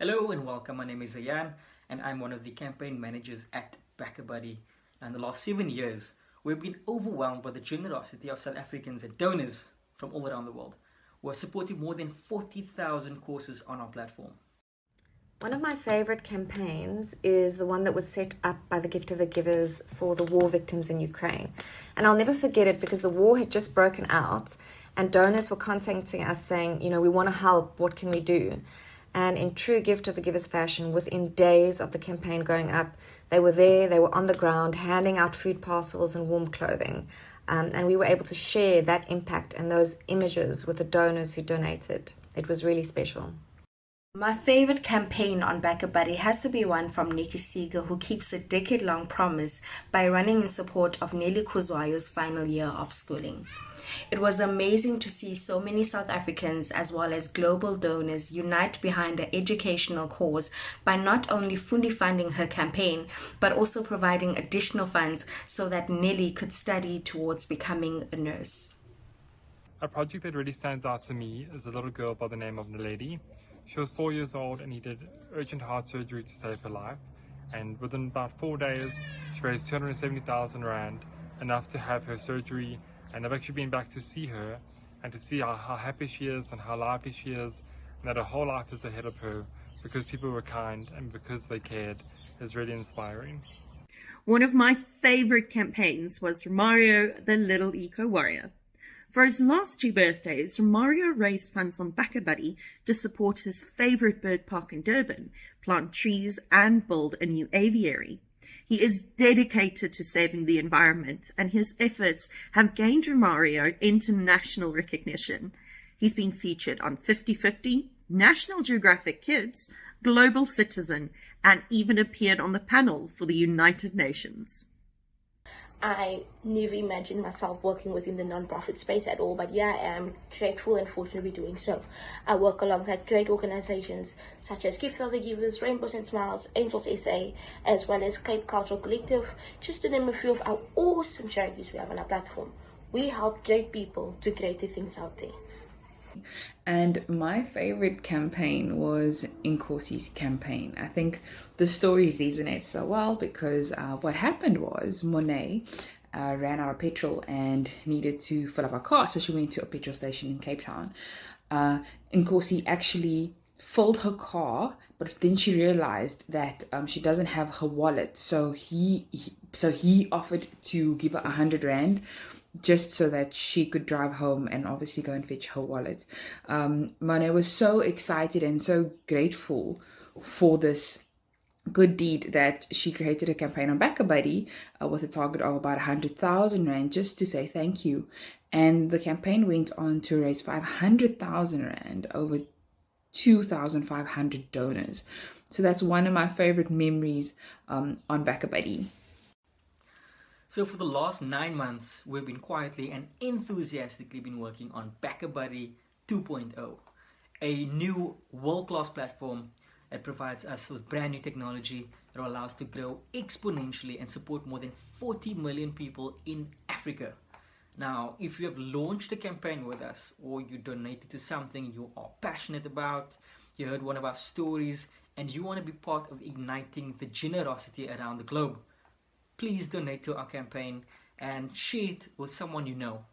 Hello and welcome. My name is Ayan and I'm one of the campaign managers at BackaBuddy. In the last seven years, we've been overwhelmed by the generosity of South Africans and donors from all around the world. We've supported more than 40,000 courses on our platform. One of my favorite campaigns is the one that was set up by the Gift of the Givers for the war victims in Ukraine. And I'll never forget it because the war had just broken out and donors were contacting us saying, you know, we want to help, what can we do? And in true Gift of the Givers fashion, within days of the campaign going up, they were there, they were on the ground handing out food parcels and warm clothing. Um, and we were able to share that impact and those images with the donors who donated. It was really special. My favorite campaign on BackaBuddy has to be one from Nikki Seeger, who keeps a decade long promise by running in support of Nelly Khuzwayo's final year of schooling. It was amazing to see so many South Africans as well as global donors unite behind an educational cause by not only fully funding her campaign, but also providing additional funds so that Nelly could study towards becoming a nurse. A project that really stands out to me is a little girl by the name of Naledi. She was four years old and needed urgent heart surgery to save her life. And within about four days, she raised 270,000 Rand, enough to have her surgery. And I've actually been back to see her and to see how, how happy she is and how lively she is, and that her whole life is ahead of her because people were kind and because they cared is really inspiring. One of my favorite campaigns was Mario the Little Eco Warrior. For his last two birthdays, Romario raised funds on BackaBuddy to support his favorite bird park in Durban, plant trees and build a new aviary. He is dedicated to saving the environment and his efforts have gained Romario international recognition. He's been featured on 50/50, National Geographic Kids, Global Citizen, and even appeared on the panel for the United Nations. I never imagined myself working within the nonprofit space at all, but yeah, I am grateful and fortunate to be doing so. I work alongside great organizations such as Gift of the Givers, Rainbows and Smiles, Angels SA, as well as Cape Cultural Collective, just to name a few of our awesome charities we have on our platform. We help great people do greater things out there. And my favorite campaign was Nkosi's campaign. I think the story resonates so well because uh, what happened was Monet uh, ran out of petrol and needed to fill up her car, so she went to a petrol station in Cape Town. Uh, Nkosi actually filled her car, but then she realized that um, she doesn't have her wallet, so he, he so he offered to give her a hundred rand just so that she could drive home and obviously go and fetch her wallet. Um, Monet was so excited and so grateful for this good deed that she created a campaign on BackaBuddy uh, with a target of about 100,000 Rand just to say thank you. And the campaign went on to raise 500,000 Rand over 2,500 donors. So that's one of my favorite memories um, on BackaBuddy. So for the last nine months, we've been quietly and enthusiastically been working on BackaBuddy 2.0, a new world-class platform that provides us with brand new technology that will allow us to grow exponentially and support more than 40 million people in Africa. Now, if you have launched a campaign with us or you donated to something you are passionate about, you heard one of our stories, and you want to be part of igniting the generosity around the globe, please donate to our campaign and share it with someone you know.